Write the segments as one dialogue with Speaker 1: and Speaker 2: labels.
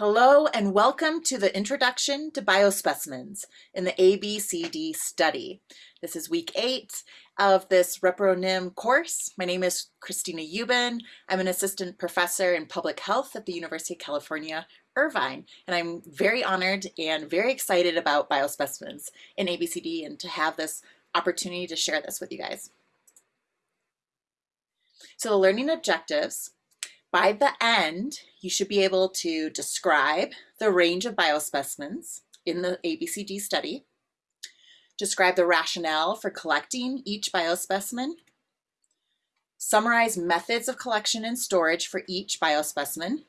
Speaker 1: Hello and welcome to the Introduction to Biospecimens in the ABCD study. This is week eight of this ReproNim course. My name is Kristina Uban. I'm an assistant professor in public health at the University of California, Irvine, and I'm very honored and very excited about biospecimens in ABCD and to have this opportunity to share this with you guys. So the learning objectives by the end, you should be able to describe the range of biospecimens in the ABCD study, describe the rationale for collecting each biospecimen, summarize methods of collection and storage for each biospecimen,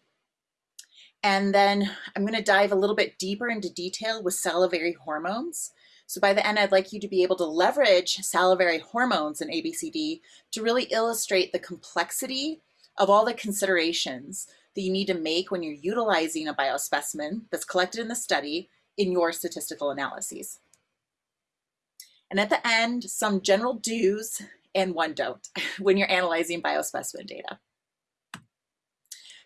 Speaker 1: and then I'm going to dive a little bit deeper into detail with salivary hormones. So by the end, I'd like you to be able to leverage salivary hormones in ABCD to really illustrate the complexity of all the considerations that you need to make when you're utilizing a biospecimen that's collected in the study in your statistical analyses. And at the end, some general do's and one don't when you're analyzing biospecimen data.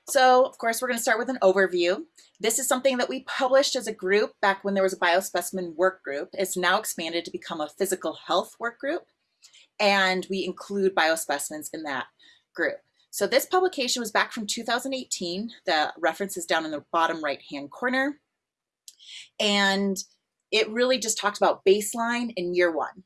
Speaker 1: So of course, we're gonna start with an overview. This is something that we published as a group back when there was a biospecimen work group. It's now expanded to become a physical health work group. And we include biospecimens in that group. So this publication was back from 2018. The reference is down in the bottom right-hand corner. And it really just talked about baseline in year one.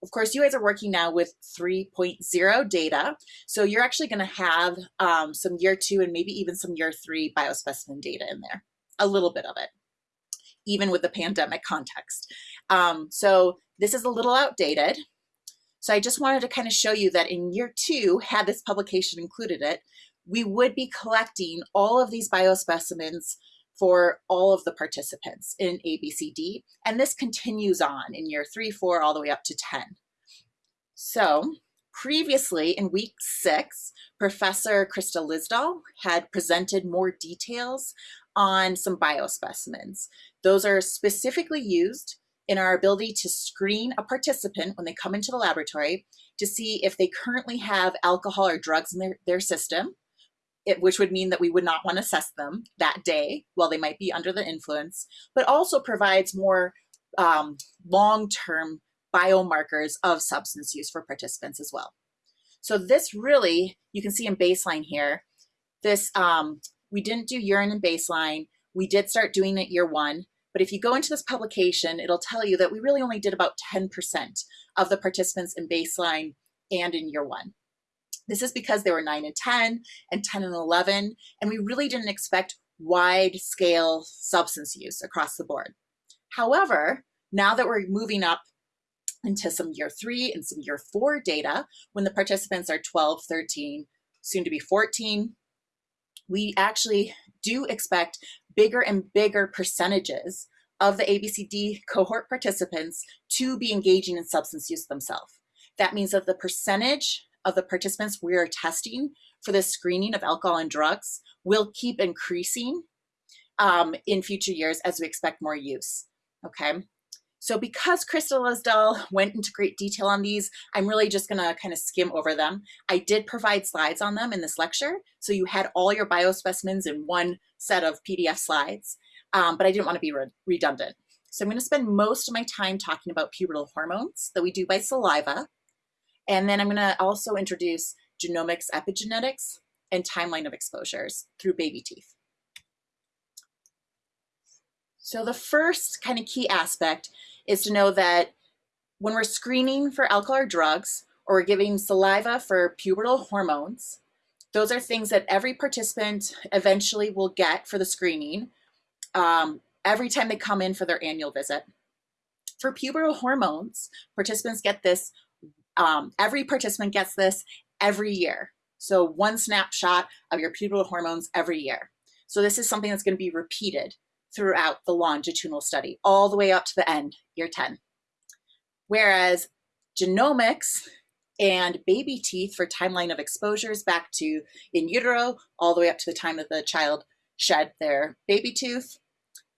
Speaker 1: Of course, you guys are working now with 3.0 data. So you're actually gonna have um, some year two and maybe even some year three biospecimen data in there, a little bit of it, even with the pandemic context. Um, so this is a little outdated. So I just wanted to kind of show you that in year two, had this publication included it, we would be collecting all of these biospecimens for all of the participants in ABCD. And this continues on in year three, four, all the way up to 10. So previously in week six, Professor Krista Lisdahl had presented more details on some biospecimens. Those are specifically used in our ability to screen a participant when they come into the laboratory to see if they currently have alcohol or drugs in their, their system, it, which would mean that we would not want to assess them that day while they might be under the influence, but also provides more um, long-term biomarkers of substance use for participants as well. So this really, you can see in baseline here, this, um, we didn't do urine in baseline. We did start doing it year one, but if you go into this publication, it'll tell you that we really only did about 10% of the participants in baseline and in year one. This is because they were 9 and 10 and 10 and 11, and we really didn't expect wide scale substance use across the board. However, now that we're moving up into some year three and some year four data, when the participants are 12, 13, soon to be 14, we actually do expect bigger and bigger percentages of the ABCD cohort participants to be engaging in substance use themselves. That means that the percentage of the participants we are testing for the screening of alcohol and drugs will keep increasing um, in future years as we expect more use, okay? So because Krista Lisdahl went into great detail on these, I'm really just gonna kind of skim over them. I did provide slides on them in this lecture, so you had all your biospecimens in one set of PDF slides, um, but I didn't wanna be re redundant. So I'm gonna spend most of my time talking about pubertal hormones that we do by saliva, and then I'm gonna also introduce genomics epigenetics and timeline of exposures through baby teeth. So the first kind of key aspect is to know that when we're screening for alcohol or drugs, or we're giving saliva for pubertal hormones, those are things that every participant eventually will get for the screening um, every time they come in for their annual visit. For pubertal hormones, participants get this, um, every participant gets this every year. So one snapshot of your pubertal hormones every year. So this is something that's gonna be repeated throughout the longitudinal study, all the way up to the end, year 10. Whereas genomics and baby teeth for timeline of exposures back to in utero, all the way up to the time that the child shed their baby tooth,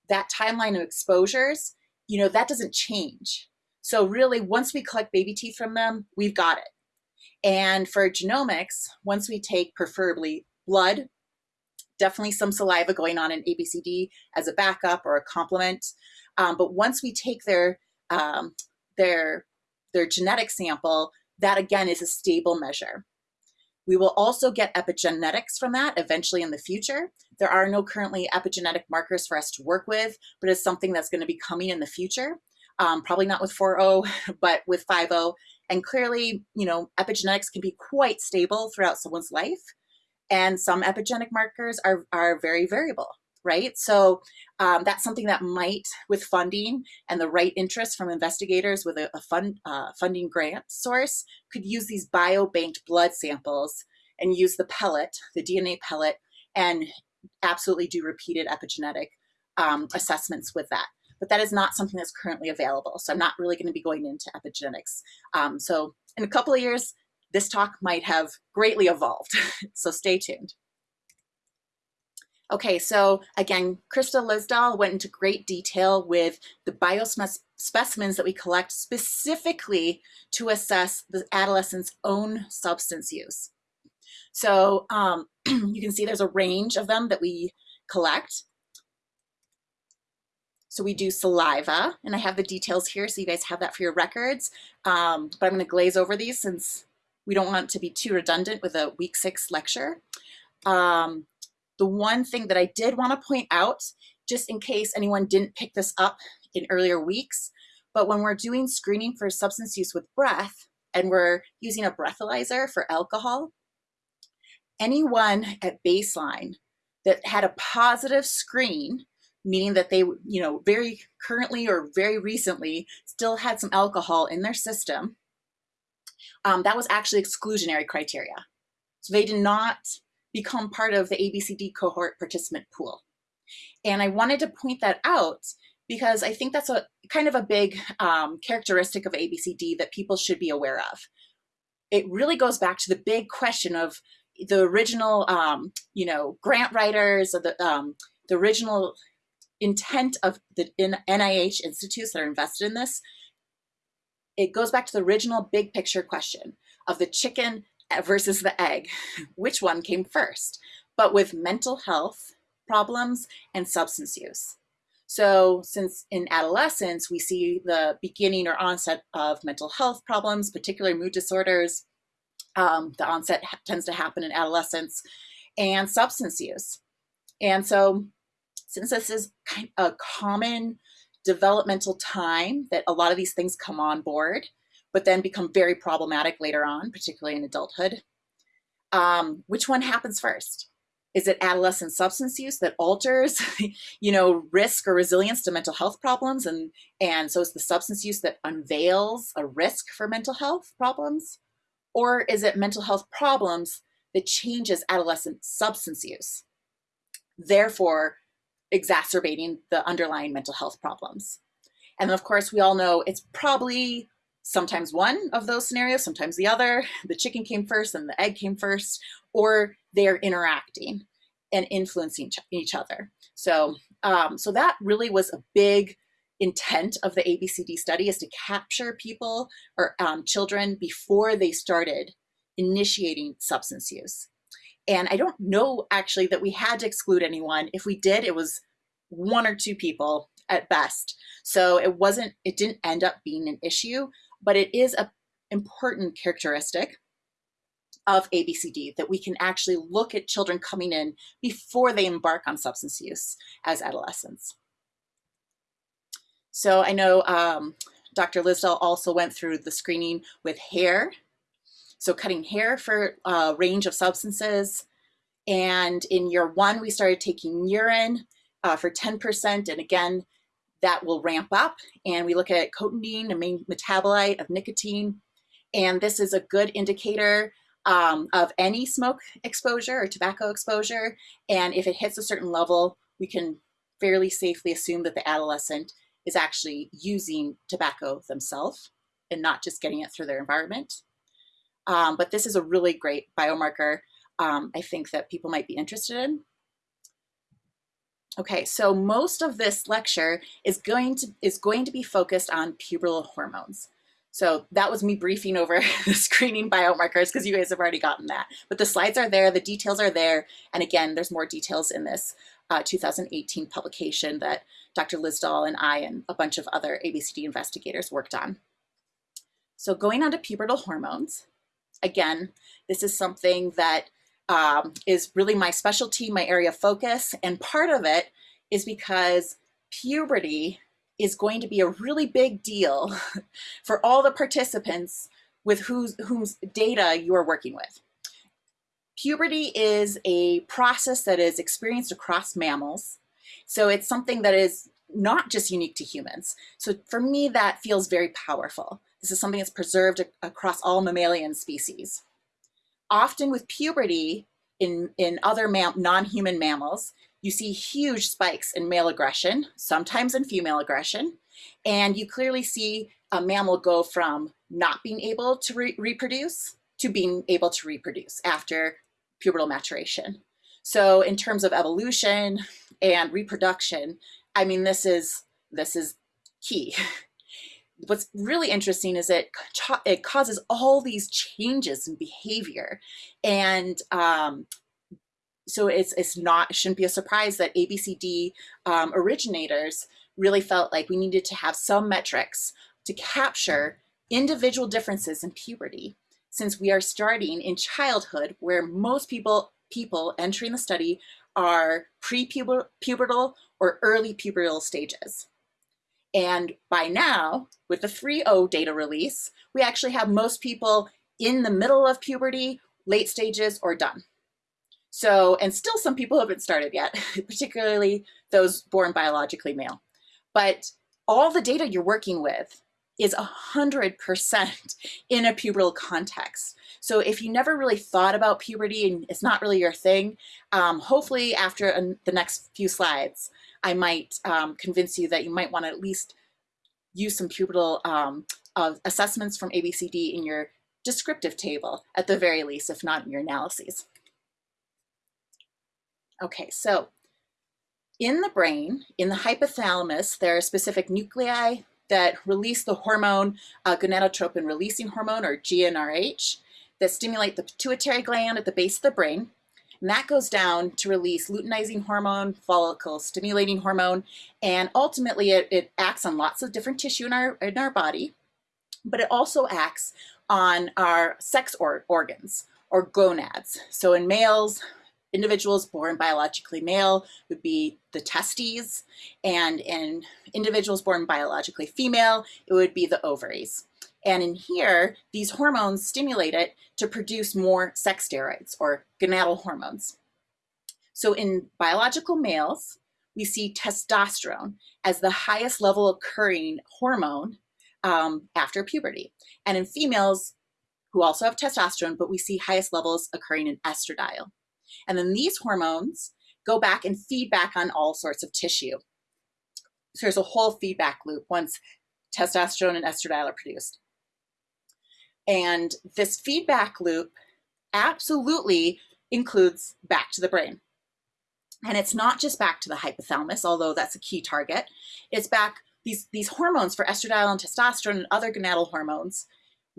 Speaker 1: that timeline of exposures, you know, that doesn't change. So really, once we collect baby teeth from them, we've got it. And for genomics, once we take preferably blood definitely some saliva going on in ABCD as a backup or a complement. Um, but once we take their, um, their, their genetic sample, that again is a stable measure. We will also get epigenetics from that eventually in the future. There are no currently epigenetic markers for us to work with, but it's something that's going to be coming in the future. Um, probably not with 4.0, but with 5.0. And clearly, you know, epigenetics can be quite stable throughout someone's life. And some epigenetic markers are, are very variable right? So um, that's something that might, with funding and the right interest from investigators with a, a fund, uh, funding grant source, could use these biobanked blood samples and use the pellet, the DNA pellet, and absolutely do repeated epigenetic um, assessments with that. But that is not something that's currently available. So I'm not really going to be going into epigenetics. Um, so in a couple of years, this talk might have greatly evolved. so stay tuned. Okay, so again, Krista Lisdahl went into great detail with the biospecimens that we collect specifically to assess the adolescent's own substance use. So um, you can see there's a range of them that we collect. So we do saliva, and I have the details here so you guys have that for your records. Um, but I'm going to glaze over these since we don't want to be too redundant with a week six lecture. Um, the one thing that I did want to point out, just in case anyone didn't pick this up in earlier weeks, but when we're doing screening for substance use with breath, and we're using a breathalyzer for alcohol, anyone at baseline that had a positive screen, meaning that they, you know, very currently or very recently still had some alcohol in their system, um, that was actually exclusionary criteria. So they did not become part of the ABCD cohort participant pool. And I wanted to point that out because I think that's a kind of a big um, characteristic of ABCD that people should be aware of. It really goes back to the big question of the original, um, you know, grant writers or the, um, the original intent of the NIH institutes that are invested in this. It goes back to the original big picture question of the chicken versus the egg, which one came first, but with mental health problems and substance use. So since in adolescence, we see the beginning or onset of mental health problems, particularly mood disorders, um, the onset tends to happen in adolescence, and substance use. And so since this is kind of a common developmental time that a lot of these things come on board, but then become very problematic later on, particularly in adulthood. Um, which one happens first? Is it adolescent substance use that alters, you know, risk or resilience to mental health problems? And, and so it's the substance use that unveils a risk for mental health problems? Or is it mental health problems that changes adolescent substance use, therefore exacerbating the underlying mental health problems? And of course, we all know it's probably sometimes one of those scenarios, sometimes the other. The chicken came first and the egg came first, or they're interacting and influencing each other. So, um, so that really was a big intent of the ABCD study is to capture people or um, children before they started initiating substance use. And I don't know actually that we had to exclude anyone. If we did, it was one or two people at best. So it wasn't, it didn't end up being an issue, but it is an important characteristic of ABCD that we can actually look at children coming in before they embark on substance use as adolescents. So I know um, Dr. Lisdahl also went through the screening with hair. So cutting hair for a range of substances. And in year one, we started taking urine uh, for 10%. And again, that will ramp up. And we look at cotinine, a main metabolite of nicotine. And this is a good indicator um, of any smoke exposure or tobacco exposure. And if it hits a certain level, we can fairly safely assume that the adolescent is actually using tobacco themselves and not just getting it through their environment. Um, but this is a really great biomarker um, I think that people might be interested in. Okay, so most of this lecture is going to is going to be focused on pubertal hormones. So that was me briefing over the screening biomarkers because you guys have already gotten that. But the slides are there, the details are there. And again, there's more details in this uh, 2018 publication that Dr. Lisdahl and I and a bunch of other ABCD investigators worked on. So going on to pubertal hormones, again, this is something that um, is really my specialty, my area of focus. And part of it is because puberty is going to be a really big deal for all the participants with whose, whose data you are working with. Puberty is a process that is experienced across mammals. So it's something that is not just unique to humans. So for me, that feels very powerful. This is something that's preserved across all mammalian species. Often with puberty in, in other non-human mammals, you see huge spikes in male aggression, sometimes in female aggression, and you clearly see a mammal go from not being able to re reproduce to being able to reproduce after pubertal maturation. So in terms of evolution and reproduction, I mean, this is, this is key. What's really interesting is it, it causes all these changes in behavior. And um, so it's, it's not, it shouldn't be a surprise that ABCD um, originators really felt like we needed to have some metrics to capture individual differences in puberty since we are starting in childhood where most people people entering the study are pre-pubertal or early pubertal stages. And by now, with the 3.0 data release, we actually have most people in the middle of puberty, late stages, or done. So, and still some people haven't started yet, particularly those born biologically male. But all the data you're working with is 100% in a pubertal context. So if you never really thought about puberty and it's not really your thing, um, hopefully after the next few slides, I might um, convince you that you might want to at least use some pubertal um, uh, assessments from ABCD in your descriptive table, at the very least, if not in your analyses. Okay, so in the brain, in the hypothalamus, there are specific nuclei that release the hormone, uh, gonadotropin releasing hormone, or GnRH, that stimulate the pituitary gland at the base of the brain. And that goes down to release luteinizing hormone, follicle stimulating hormone, and ultimately it, it acts on lots of different tissue in our, in our body, but it also acts on our sex or organs or gonads. So in males, individuals born biologically male would be the testes, and in individuals born biologically female, it would be the ovaries. And in here, these hormones stimulate it to produce more sex steroids or gonadal hormones. So in biological males, we see testosterone as the highest level occurring hormone um, after puberty. And in females who also have testosterone, but we see highest levels occurring in estradiol. And then these hormones go back and feed back on all sorts of tissue. So there's a whole feedback loop once testosterone and estradiol are produced. And this feedback loop absolutely includes back to the brain. And it's not just back to the hypothalamus, although that's a key target. It's back, these, these hormones for estradiol and testosterone and other gonadal hormones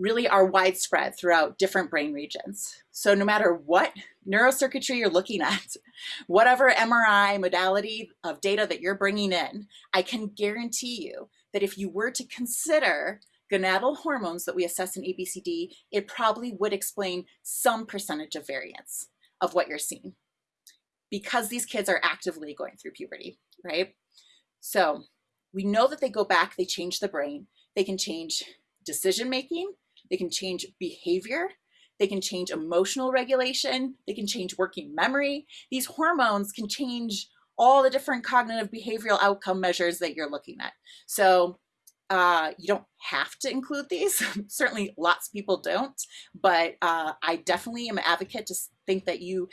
Speaker 1: really are widespread throughout different brain regions. So no matter what neurocircuitry you're looking at, whatever MRI modality of data that you're bringing in, I can guarantee you that if you were to consider gonadal hormones that we assess in ABCD, it probably would explain some percentage of variance of what you're seeing because these kids are actively going through puberty, right? So we know that they go back, they change the brain, they can change decision making, they can change behavior, they can change emotional regulation, they can change working memory. These hormones can change all the different cognitive behavioral outcome measures that you're looking at. So uh, you don't have to include these. Certainly lots of people don't, but uh, I definitely am an advocate to think that you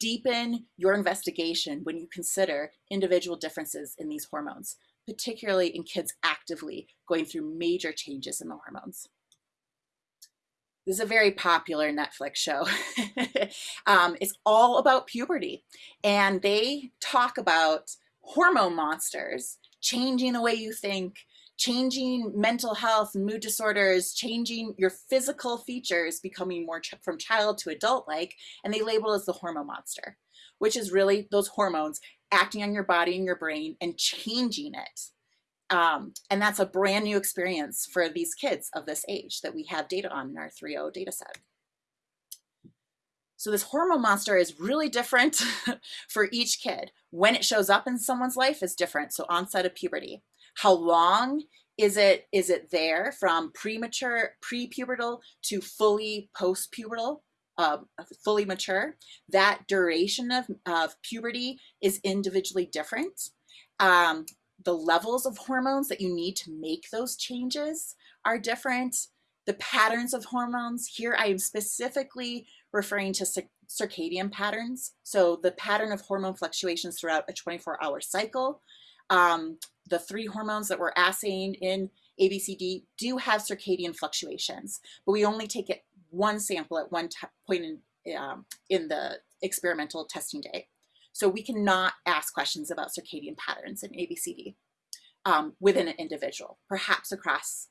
Speaker 1: deepen your investigation when you consider individual differences in these hormones, particularly in kids actively going through major changes in the hormones. This is a very popular Netflix show. um, it's all about puberty. And they talk about hormone monsters changing the way you think, changing mental health, mood disorders, changing your physical features, becoming more ch from child to adult like, and they label as the hormone monster, which is really those hormones acting on your body and your brain and changing it. Um, and that's a brand new experience for these kids of this age that we have data on in our 3.0 data set. So this hormone monster is really different for each kid. When it shows up in someone's life is different. So onset of puberty. How long is it is it there from premature prepubertal to fully postpubertal uh, fully mature that duration of, of puberty is individually different um, the levels of hormones that you need to make those changes are different the patterns of hormones here i am specifically referring to circadian patterns so the pattern of hormone fluctuations throughout a 24 hour cycle um, the three hormones that we're assaying in ABCD do have circadian fluctuations, but we only take it one sample at one point in, um, in the experimental testing day. So we cannot ask questions about circadian patterns in ABCD um, within an individual, perhaps across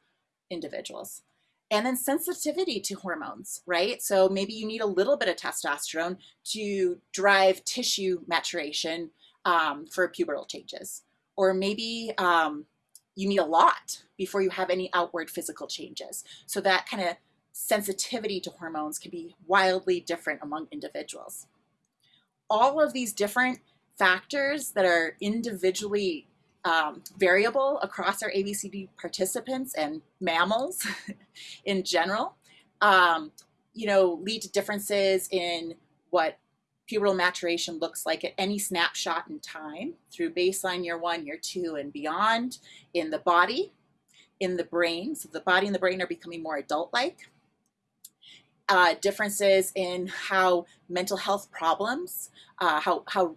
Speaker 1: individuals. And then sensitivity to hormones, right? So maybe you need a little bit of testosterone to drive tissue maturation um, for pubertal changes or maybe um, you need a lot before you have any outward physical changes. So that kind of sensitivity to hormones can be wildly different among individuals. All of these different factors that are individually um, variable across our ABCD participants and mammals in general, um, you know, lead to differences in what pubertal maturation looks like at any snapshot in time through baseline year one, year two, and beyond in the body, in the brain. So the body and the brain are becoming more adult-like. Uh, differences in how mental health problems, uh, how, how,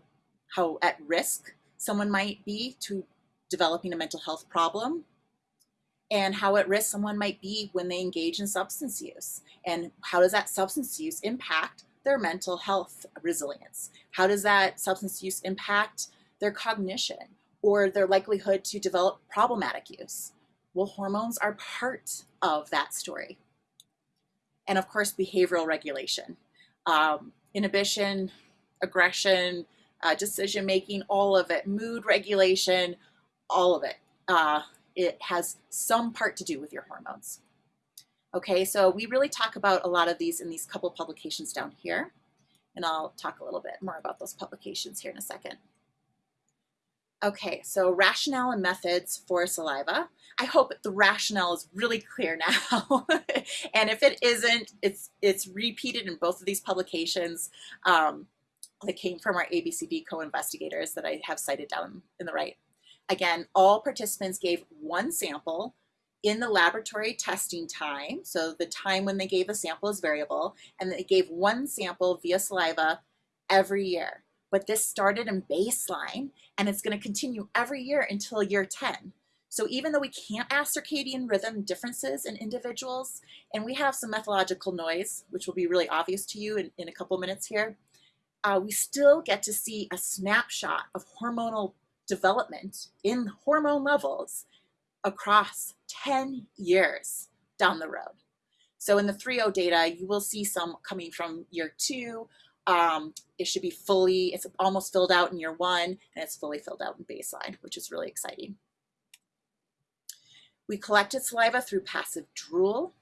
Speaker 1: how at risk someone might be to developing a mental health problem and how at risk someone might be when they engage in substance use and how does that substance use impact their mental health resilience? How does that substance use impact their cognition or their likelihood to develop problematic use? Well, hormones are part of that story. And of course, behavioral regulation, um, inhibition, aggression, uh, decision making, all of it, mood regulation, all of it. Uh, it has some part to do with your hormones. Okay, so we really talk about a lot of these in these couple publications down here. And I'll talk a little bit more about those publications here in a second. Okay, so rationale and methods for saliva. I hope the rationale is really clear now. and if it isn't, it's, it's repeated in both of these publications um, that came from our ABCD co-investigators that I have cited down in the right. Again, all participants gave one sample in the laboratory testing time, so the time when they gave a sample is variable, and they gave one sample via saliva every year. But this started in baseline, and it's going to continue every year until year 10. So even though we can't ask circadian rhythm differences in individuals, and we have some methodological noise, which will be really obvious to you in, in a couple minutes here, uh, we still get to see a snapshot of hormonal development in hormone levels across 10 years down the road. So in the 3.0 data, you will see some coming from year two. Um, it should be fully, it's almost filled out in year one, and it's fully filled out in baseline, which is really exciting. We collected saliva through passive drool.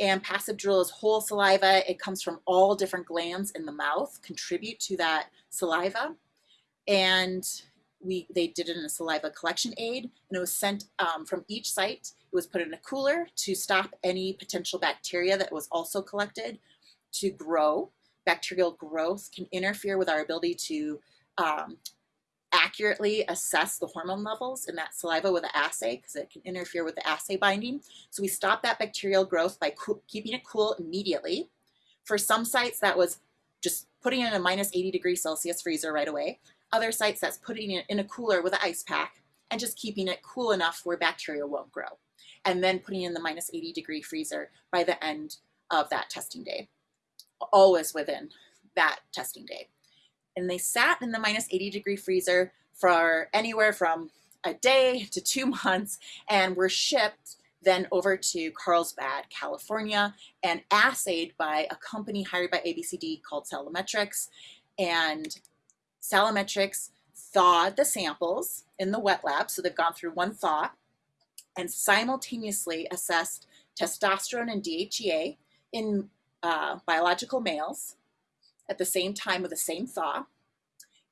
Speaker 1: And passive drool is whole saliva. It comes from all different glands in the mouth, contribute to that saliva. And we they did it in a saliva collection aid and it was sent um, from each site. It was put in a cooler to stop any potential bacteria that was also collected to grow. Bacterial growth can interfere with our ability to um, accurately assess the hormone levels in that saliva with an assay because it can interfere with the assay binding. So we stop that bacterial growth by keeping it cool immediately. For some sites that was just putting it in a minus 80 degrees Celsius freezer right away. Other sites that's putting it in a cooler with an ice pack and just keeping it cool enough where bacteria won't grow. And then putting in the minus 80 degree freezer by the end of that testing day, always within that testing day. And they sat in the minus 80 degree freezer for anywhere from a day to two months and were shipped then over to Carlsbad, California, and assayed by a company hired by ABCD called Salimetrics. And Salimetrics thawed the samples in the wet lab, so they've gone through one thaw, and simultaneously assessed testosterone and DHEA in uh, biological males at the same time with the same thaw.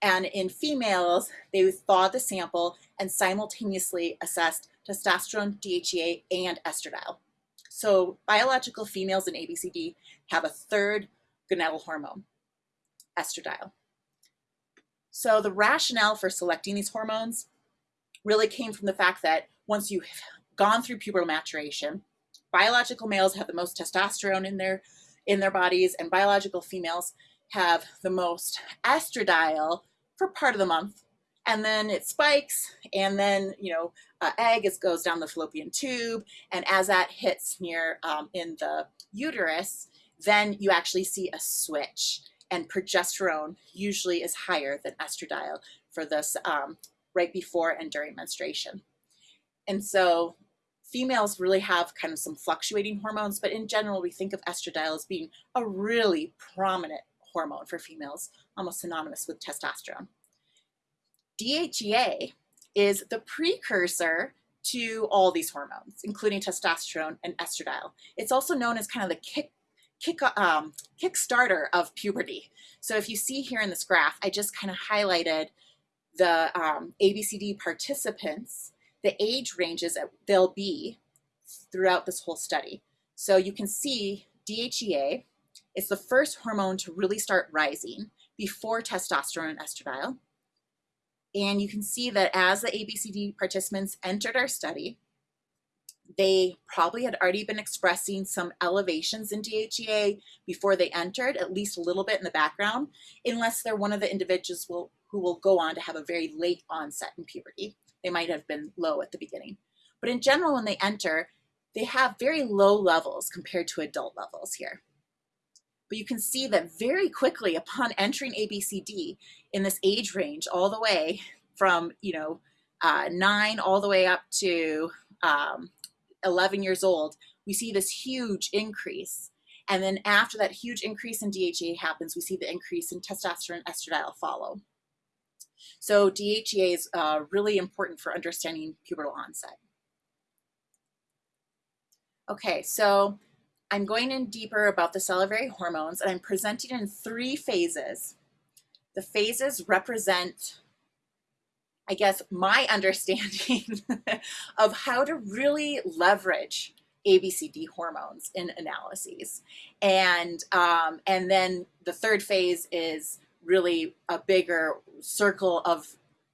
Speaker 1: And in females, they thawed the sample and simultaneously assessed testosterone, DHEA, and estradiol. So biological females in ABCD have a third gonadal hormone, estradiol. So the rationale for selecting these hormones really came from the fact that once you've gone through pubertal maturation, biological males have the most testosterone in their in their bodies and biological females have the most estradiol for part of the month. And then it spikes and then you know uh, egg is, goes down the fallopian tube and as that hits near um, in the uterus then you actually see a switch and progesterone usually is higher than estradiol for this um, right before and during menstruation. And so females really have kind of some fluctuating hormones but in general we think of estradiol as being a really prominent hormone for females almost synonymous with testosterone DHEA is the precursor to all these hormones, including testosterone and estradiol. It's also known as kind of the kick, kick, um, kickstarter of puberty. So if you see here in this graph, I just kind of highlighted the um, ABCD participants, the age ranges that they'll be throughout this whole study. So you can see DHEA is the first hormone to really start rising before testosterone and estradiol. And you can see that as the ABCD participants entered our study, they probably had already been expressing some elevations in DHEA before they entered, at least a little bit in the background, unless they're one of the individuals will, who will go on to have a very late onset in puberty. They might have been low at the beginning. But in general, when they enter, they have very low levels compared to adult levels here. But you can see that very quickly upon entering ABCD in this age range all the way from, you know, uh, nine all the way up to um, 11 years old, we see this huge increase. And then after that huge increase in DHEA happens, we see the increase in testosterone and estradiol follow. So DHEA is uh, really important for understanding pubertal onset. Okay, so I'm going in deeper about the salivary hormones and I'm presenting in three phases. The phases represent, I guess, my understanding of how to really leverage ABCD hormones in analyses. And, um, and then the third phase is really a bigger circle of,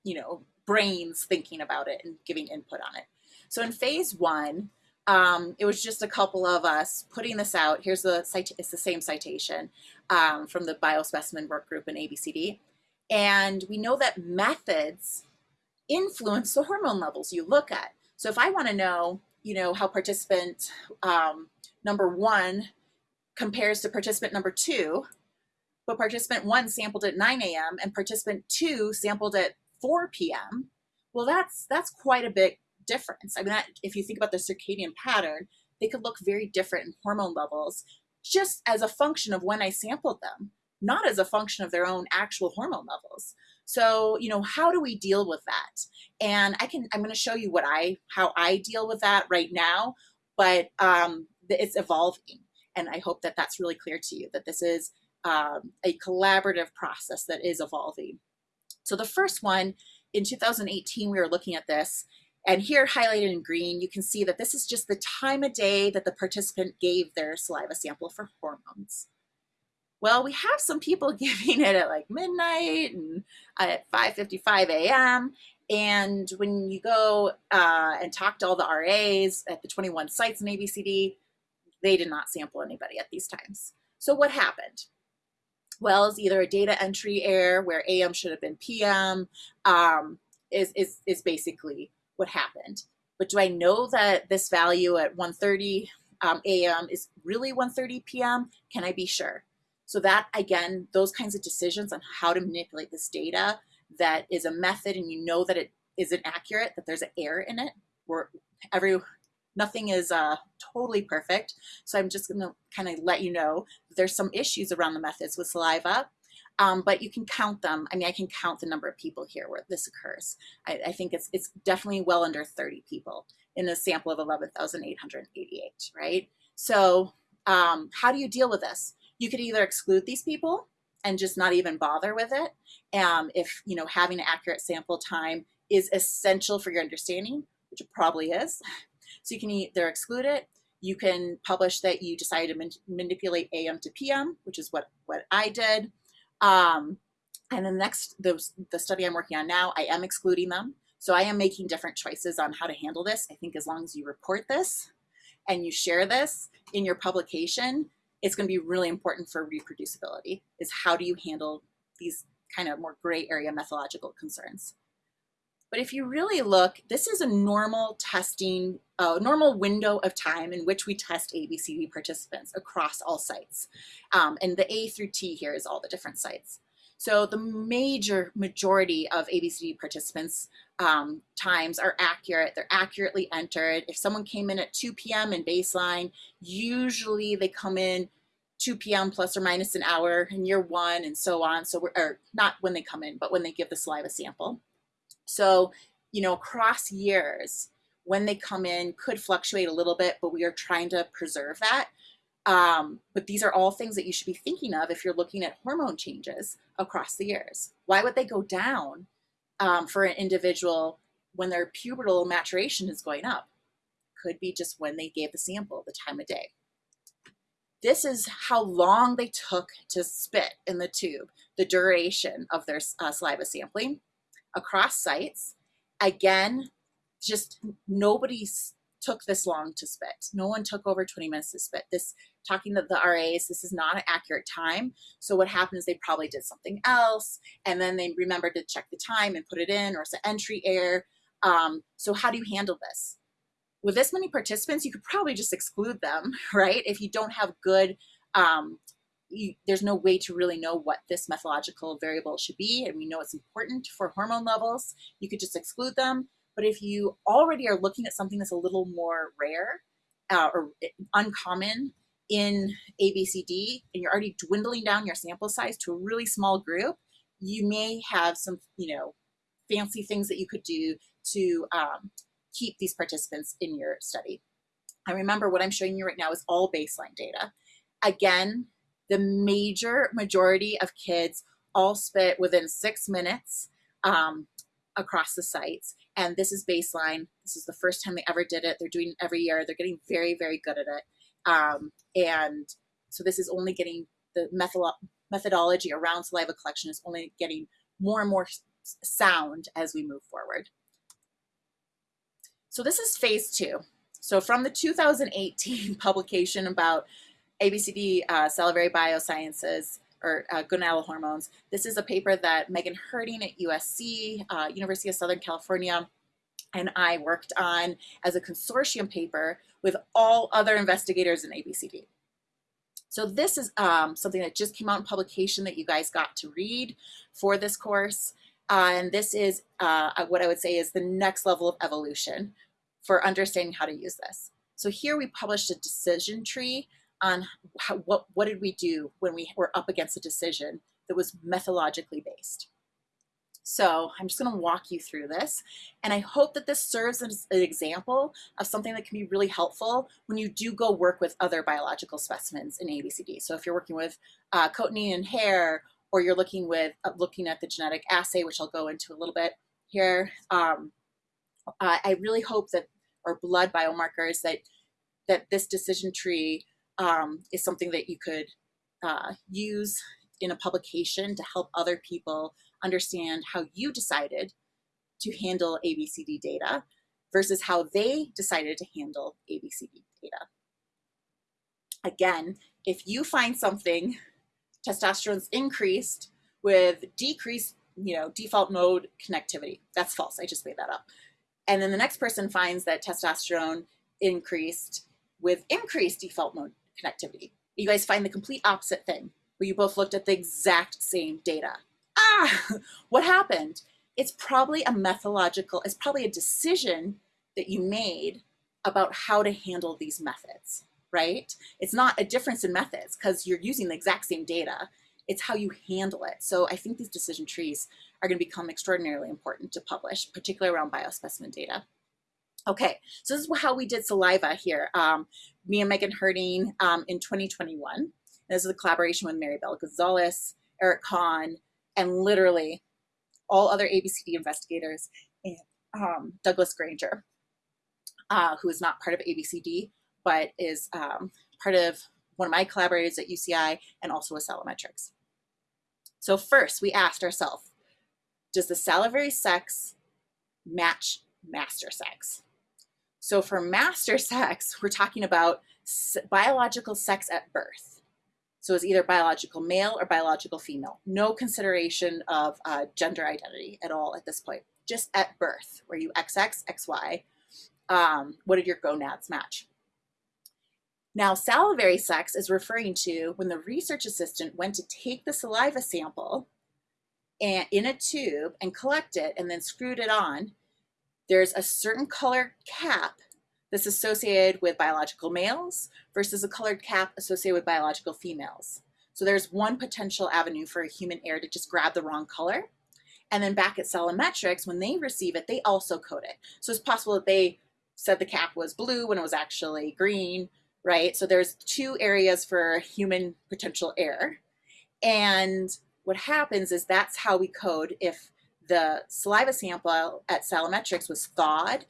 Speaker 1: you know, brains thinking about it and giving input on it. So in phase one, um, it was just a couple of us putting this out. Here's the cite it's the same citation um, from the biospecimen work group in ABCD. And we know that methods influence the hormone levels you look at. So if I want to know, you know, how participant um, number one compares to participant number two, but participant one sampled at 9 a.m. and participant two sampled at 4 p.m., well, that's that's quite a bit difference. I mean, that, if you think about the circadian pattern, they could look very different in hormone levels just as a function of when I sampled them, not as a function of their own actual hormone levels. So, you know, how do we deal with that? And I can, I'm going to show you what I, how I deal with that right now, but um, it's evolving. And I hope that that's really clear to you that this is um, a collaborative process that is evolving. So the first one in 2018, we were looking at this and here highlighted in green, you can see that this is just the time of day that the participant gave their saliva sample for hormones. Well, we have some people giving it at like midnight and at 5.55 a.m. And when you go uh, and talk to all the RAs at the 21 sites in ABCD, they did not sample anybody at these times. So what happened? Well, it's either a data entry error where AM should have been PM um, is, is, is basically what happened. But do I know that this value at 1.30 um, a.m. is really 1.30 p.m.? Can I be sure? So that, again, those kinds of decisions on how to manipulate this data that is a method and you know that it isn't accurate, that there's an error in it. Where every nothing is uh, totally perfect. So I'm just gonna kind of let you know there's some issues around the methods with saliva, um, but you can count them. I mean, I can count the number of people here where this occurs. I, I think it's, it's definitely well under 30 people in a sample of 11,888, right? So um, how do you deal with this? You could either exclude these people and just not even bother with it. Um, if, you know, having an accurate sample time is essential for your understanding, which it probably is. So you can either exclude it, you can publish that you decided to man manipulate AM to PM, which is what, what I did. Um, and the next, the, the study I'm working on now, I am excluding them. So I am making different choices on how to handle this. I think as long as you report this and you share this in your publication, it's going to be really important for reproducibility is how do you handle these kind of more gray area methodological concerns. But if you really look, this is a normal testing, uh, normal window of time in which we test ABCD participants across all sites. Um, and the A through T here is all the different sites. So the major majority of ABCD participants um, times are accurate. They're accurately entered. If someone came in at 2 p.m. in baseline, usually they come in 2 p.m. plus or minus an hour in year one and so on. So we're, or not when they come in, but when they give the saliva sample. So, you know, across years, when they come in could fluctuate a little bit, but we are trying to preserve that. Um, but these are all things that you should be thinking of if you're looking at hormone changes across the years. Why would they go down um, for an individual when their pubertal maturation is going up? Could be just when they gave the sample, the time of day. This is how long they took to spit in the tube, the duration of their uh, saliva sampling across sites. Again, just nobody took this long to spit. No one took over 20 minutes to spit. This talking to the RAs, this is not an accurate time. So what happens, they probably did something else and then they remembered to check the time and put it in or it's an entry error. Um, so how do you handle this? With this many participants, you could probably just exclude them, right? If you don't have good um, you, there's no way to really know what this methodological variable should be, and we know it's important for hormone levels. You could just exclude them. But if you already are looking at something that's a little more rare uh, or uncommon in ABCD, and you're already dwindling down your sample size to a really small group, you may have some, you know, fancy things that you could do to um, keep these participants in your study. And remember, what I'm showing you right now is all baseline data. Again, the major majority of kids all spit within six minutes um, across the sites. And this is baseline. This is the first time they ever did it. They're doing it every year. They're getting very, very good at it. Um, and so this is only getting the methodology around saliva collection is only getting more and more sound as we move forward. So this is phase two. So from the 2018 publication about ABCD uh, salivary biosciences or uh, gonadal hormones. This is a paper that Megan Herting at USC, uh, University of Southern California, and I worked on as a consortium paper with all other investigators in ABCD. So this is um, something that just came out in publication that you guys got to read for this course. Uh, and this is uh, what I would say is the next level of evolution for understanding how to use this. So here we published a decision tree on how, what, what did we do when we were up against a decision that was methodologically based. So I'm just going to walk you through this. And I hope that this serves as an example of something that can be really helpful when you do go work with other biological specimens in ABCD. So if you're working with uh, cotinine and hair, or you're looking with uh, looking at the genetic assay, which I'll go into a little bit here, um, I really hope that, or blood biomarkers, that that this decision tree um, is something that you could uh, use in a publication to help other people understand how you decided to handle ABCD data versus how they decided to handle ABCD data. Again, if you find something, testosterone's increased with decreased, you know, default mode connectivity, that's false, I just made that up. And then the next person finds that testosterone increased with increased default mode connectivity. You guys find the complete opposite thing, where you both looked at the exact same data. Ah, what happened? it's probably a methodological, it's probably a decision that you made about how to handle these methods, right? It's not a difference in methods because you're using the exact same data. It's how you handle it. So I think these decision trees are going to become extraordinarily important to publish, particularly around biospecimen data. Okay, so this is how we did saliva here. Um, me and Megan Herting um, in 2021. This is a collaboration with Maribel Gonzalez, Eric Kahn, and literally all other ABCD investigators, and um, Douglas Granger, uh, who is not part of ABCD, but is um, part of one of my collaborators at UCI and also with Salimetrics. So first we asked ourselves, does the salivary sex match master sex? So for master sex, we're talking about biological sex at birth. So it's either biological male or biological female. No consideration of uh, gender identity at all at this point. Just at birth, were you XX, XY? Um, what did your gonads match? Now, salivary sex is referring to when the research assistant went to take the saliva sample and in a tube and collect it and then screwed it on. There's a certain color cap that's associated with biological males versus a colored cap associated with biological females. So there's one potential avenue for a human error to just grab the wrong color. And then back at Salimetrics, when they receive it, they also code it. So it's possible that they said the cap was blue when it was actually green, right? So there's two areas for human potential error. And what happens is that's how we code if the saliva sample at Salimetrics was thawed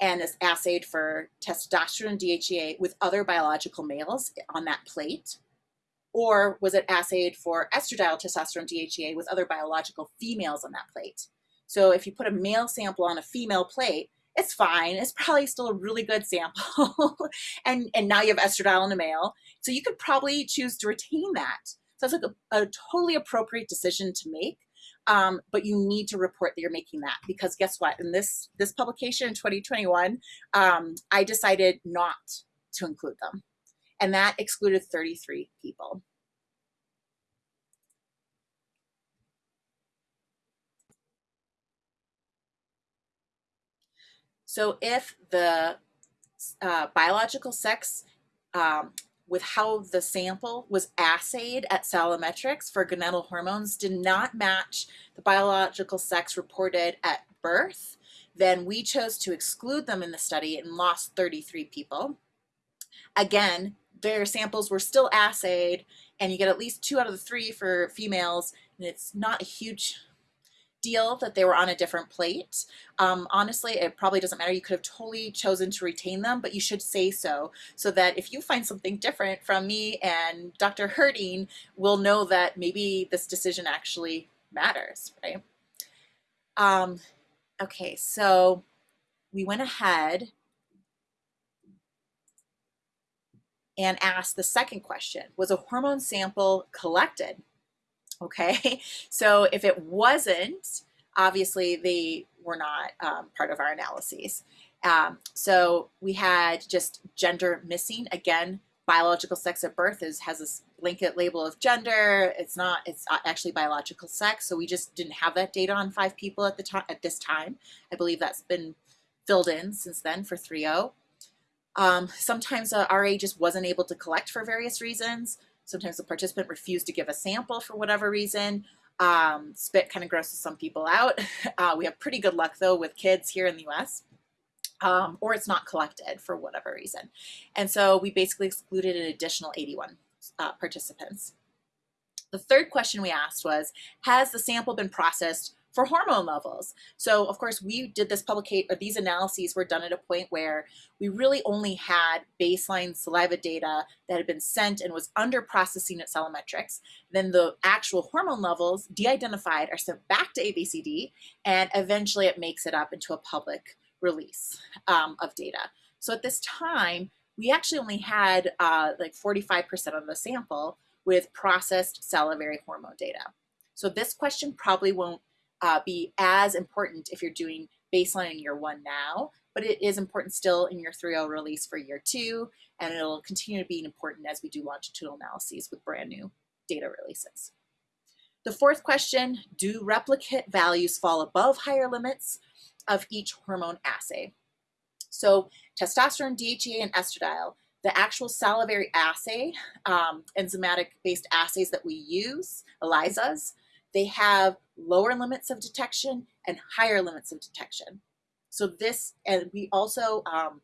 Speaker 1: and is assayed for testosterone DHEA with other biological males on that plate? Or was it assayed for estradiol testosterone DHEA with other biological females on that plate? So if you put a male sample on a female plate, it's fine. It's probably still a really good sample. and, and now you have estradiol in a male. So you could probably choose to retain that. So it's like a, a totally appropriate decision to make um, but you need to report that you're making that because guess what? In this this publication in 2021, um, I decided not to include them, and that excluded 33 people. So if the uh, biological sex um, with how the sample was assayed at Salimetrics for gonadal hormones did not match the biological sex reported at birth, then we chose to exclude them in the study and lost 33 people. Again, their samples were still assayed and you get at least two out of the three for females and it's not a huge deal that they were on a different plate. Um, honestly, it probably doesn't matter. You could have totally chosen to retain them, but you should say so, so that if you find something different from me and Dr. Herting, we'll know that maybe this decision actually matters, right? Um, okay, so we went ahead and asked the second question, was a hormone sample collected okay? So if it wasn't, obviously they were not um, part of our analyses. Um, so we had just gender missing. Again, biological sex at birth is has this blanket label of gender. It's not, it's actually biological sex. So we just didn't have that data on five people at the time, at this time. I believe that's been filled in since then for 3.0. Um, sometimes uh, RA just wasn't able to collect for various reasons. Sometimes the participant refused to give a sample for whatever reason. Um, spit kind of grosses some people out. Uh, we have pretty good luck though with kids here in the US. Um, or it's not collected for whatever reason. And so we basically excluded an additional 81 uh, participants. The third question we asked was, has the sample been processed for hormone levels. So of course we did this publicate or these analyses were done at a point where we really only had baseline saliva data that had been sent and was under processing at Salimetrics. Then the actual hormone levels de-identified are sent back to ABCD and eventually it makes it up into a public release um, of data. So at this time, we actually only had uh, like 45% of the sample with processed salivary hormone data. So this question probably won't uh, be as important if you're doing baseline in year one now, but it is important still in your 3.0 release for year two, and it'll continue to be important as we do longitudinal analyses with brand new data releases. The fourth question, do replicate values fall above higher limits of each hormone assay? So testosterone, DHEA, and estradiol, the actual salivary assay, um, enzymatic-based assays that we use, ELISAs, they have lower limits of detection and higher limits of detection. So this, and we also um,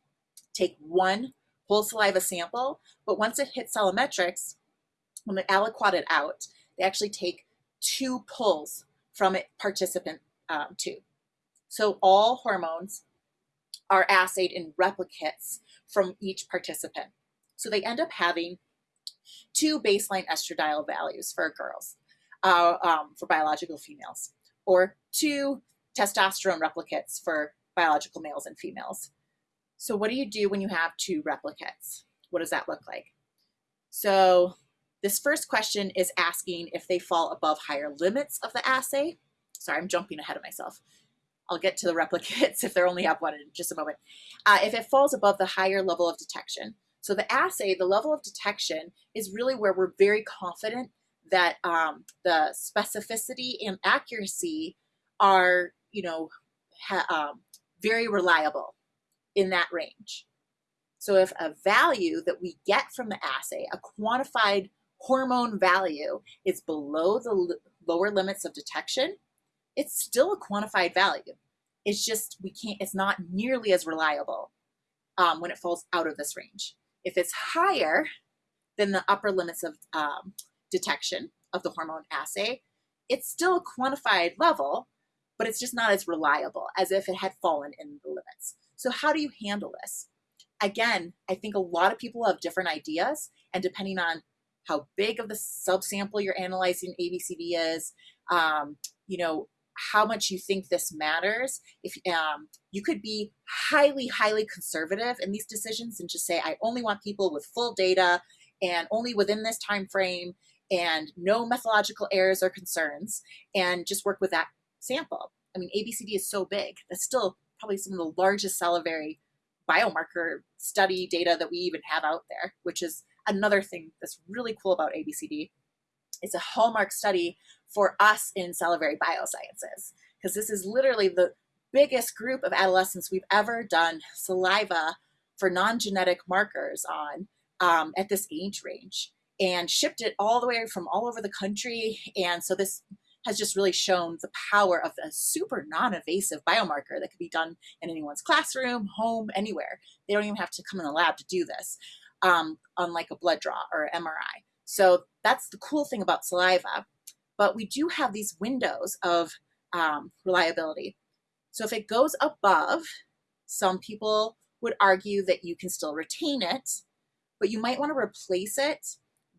Speaker 1: take one whole saliva sample, but once it hits Salimetrics, when they aliquot it out, they actually take two pulls from a participant um, tube. So all hormones are assayed in replicates from each participant. So they end up having two baseline estradiol values for girls, uh, um, for biological females, or two testosterone replicates for biological males and females. So what do you do when you have two replicates? What does that look like? So this first question is asking if they fall above higher limits of the assay. Sorry, I'm jumping ahead of myself. I'll get to the replicates if they only have one in just a moment. Uh, if it falls above the higher level of detection. So the assay, the level of detection is really where we're very confident that um, the specificity and accuracy are, you know, um, very reliable in that range. So if a value that we get from the assay, a quantified hormone value is below the lower limits of detection, it's still a quantified value. It's just, we can't, it's not nearly as reliable um, when it falls out of this range. If it's higher than the upper limits of um, detection of the hormone assay, it's still a quantified level, but it's just not as reliable as if it had fallen in the limits. So how do you handle this? Again, I think a lot of people have different ideas and depending on how big of the subsample you're analyzing ABCD is, um, you know, how much you think this matters. If um, you could be highly, highly conservative in these decisions and just say, I only want people with full data and only within this time frame and no methodological errors or concerns and just work with that sample. I mean, ABCD is so big. That's still probably some of the largest salivary biomarker study data that we even have out there, which is another thing that's really cool about ABCD. It's a hallmark study for us in salivary biosciences, because this is literally the biggest group of adolescents we've ever done saliva for non-genetic markers on um, at this age range and shipped it all the way from all over the country. And so this has just really shown the power of a super non-invasive biomarker that could be done in anyone's classroom, home, anywhere. They don't even have to come in the lab to do this um, unlike a blood draw or MRI. So that's the cool thing about saliva. But we do have these windows of um, reliability. So if it goes above, some people would argue that you can still retain it, but you might want to replace it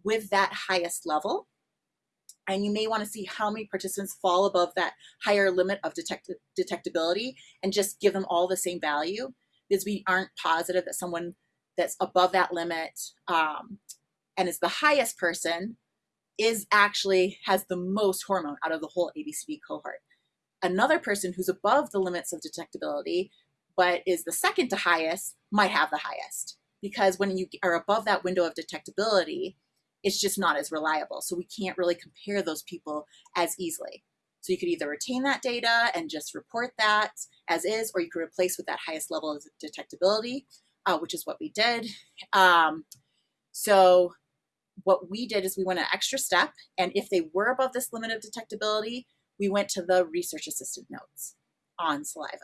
Speaker 1: with that highest level. And you may want to see how many participants fall above that higher limit of detect detectability and just give them all the same value because we aren't positive that someone that's above that limit um, and is the highest person is actually has the most hormone out of the whole ABCD cohort. Another person who's above the limits of detectability, but is the second to highest, might have the highest. Because when you are above that window of detectability, it's just not as reliable. So we can't really compare those people as easily. So you could either retain that data and just report that as is, or you could replace with that highest level of detectability uh, which is what we did. Um, so what we did is we went an extra step, and if they were above this limit of detectability, we went to the research assistant notes on saliva.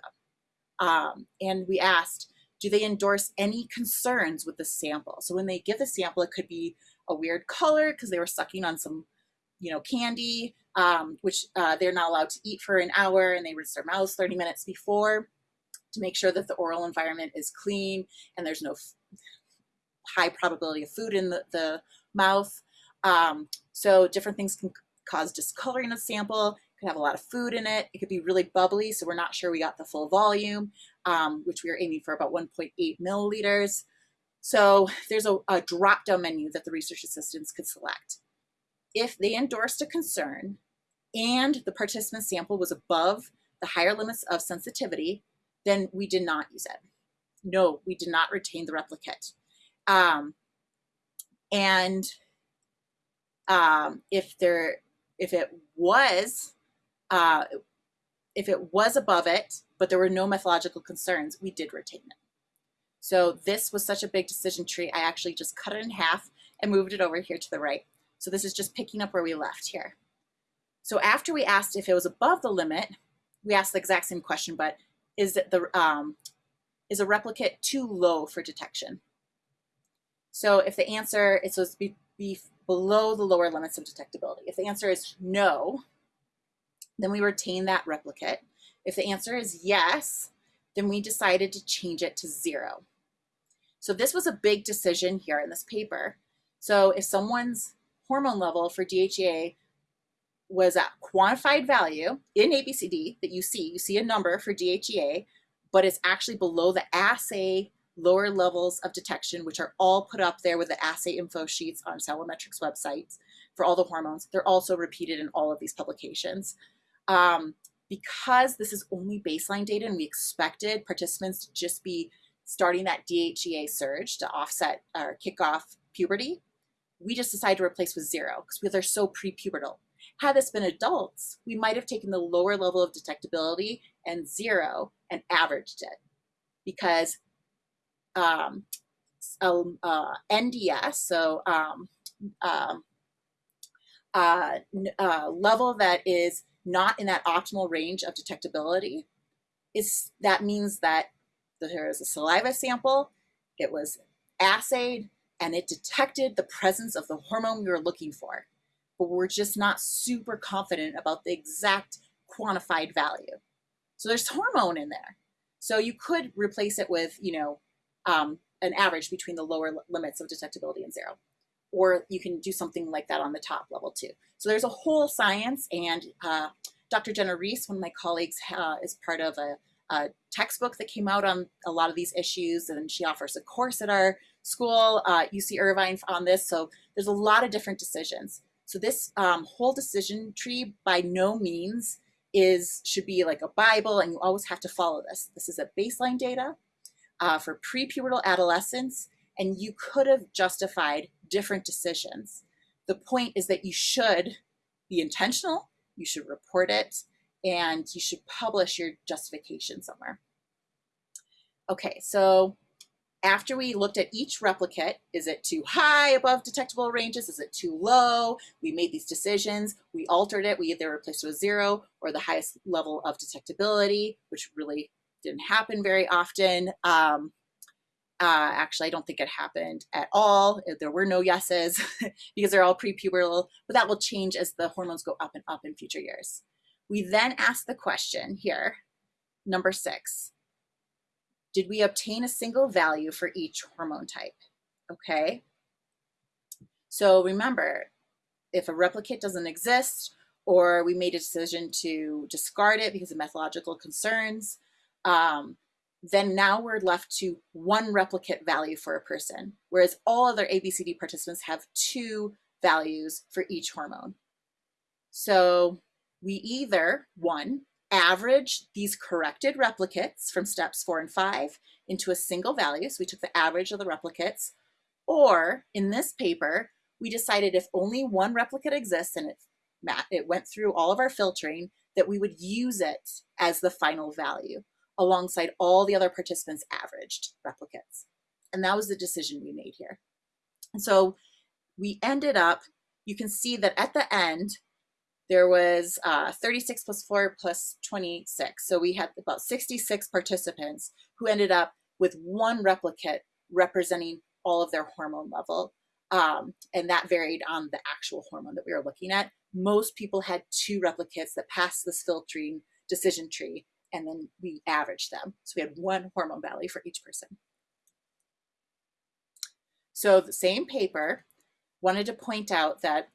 Speaker 1: Um, and we asked, do they endorse any concerns with the sample? So when they give the sample, it could be a weird color because they were sucking on some, you know, candy, um, which uh, they're not allowed to eat for an hour and they rinse their mouths 30 minutes before to make sure that the oral environment is clean and there's no high probability of food in the, the mouth. Um, so different things can cause discoloring of sample, could have a lot of food in it. It could be really bubbly, so we're not sure we got the full volume, um, which we are aiming for about 1.8 milliliters. So there's a, a drop-down menu that the research assistants could select. If they endorsed a concern and the participant sample was above the higher limits of sensitivity, then we did not use it. No, we did not retain the replicate. Um, and um, if there, if it was, uh, if it was above it, but there were no methodological concerns, we did retain it. So this was such a big decision tree, I actually just cut it in half and moved it over here to the right. So this is just picking up where we left here. So after we asked if it was above the limit, we asked the exact same question, but is it the um, is a replicate too low for detection? So if the answer is supposed to be, be below the lower limits of detectability, if the answer is no, then we retain that replicate. If the answer is yes, then we decided to change it to zero. So this was a big decision here in this paper. So if someone's hormone level for DHEA was a quantified value in ABCD that you see, you see a number for DHEA, but it's actually below the assay lower levels of detection, which are all put up there with the assay info sheets on Salimetrics websites for all the hormones. They're also repeated in all of these publications. Um, because this is only baseline data and we expected participants to just be starting that DHEA surge to offset or kick off puberty, we just decided to replace with zero because they're so prepubertal. Had this been adults, we might have taken the lower level of detectability and zero and averaged it because um, um, uh, NDS, so um, um, uh, uh, level that is not in that optimal range of detectability, is that means that there is a saliva sample, it was assayed, and it detected the presence of the hormone we were looking for. But we're just not super confident about the exact quantified value. So there's hormone in there. So you could replace it with, you know, um, an average between the lower limits of detectability and zero. Or you can do something like that on the top level too. So there's a whole science and uh, Dr. Jenna Riis, one of my colleagues, uh, is part of a, a, textbook that came out on a lot of these issues and she offers a course at our school, uh, UC Irvine on this. So there's a lot of different decisions. So this um, whole decision tree by no means is should be like a Bible and you always have to follow this. This is a baseline data uh, for prepubertal adolescents and you could have justified different decisions. The point is that you should be intentional, you should report it, and you should publish your justification somewhere. Okay, so after we looked at each replicate, is it too high above detectable ranges? Is it too low? We made these decisions. We altered it. We either replaced it with zero or the highest level of detectability, which really didn't happen very often. Um, uh, actually, I don't think it happened at all. There were no yeses because they're all prepubertal, but that will change as the hormones go up and up in future years. We then ask the question here, number six, did we obtain a single value for each hormone type? Okay. So remember, if a replicate doesn't exist or we made a decision to discard it because of methodological concerns, um, then now we're left to one replicate value for a person, whereas all other ABCD participants have two values for each hormone. So we either, one, average these corrected replicates from steps four and five into a single value. So we took the average of the replicates. Or in this paper, we decided if only one replicate exists and it, it went through all of our filtering, that we would use it as the final value alongside all the other participants averaged replicates. And that was the decision we made here. And so we ended up, you can see that at the end, there was uh, 36 plus 4 plus 26. So we had about 66 participants who ended up with one replicate representing all of their hormone level. Um, and that varied on the actual hormone that we were looking at. Most people had two replicates that passed this filtering decision tree, and then we averaged them. So we had one hormone value for each person. So the same paper wanted to point out that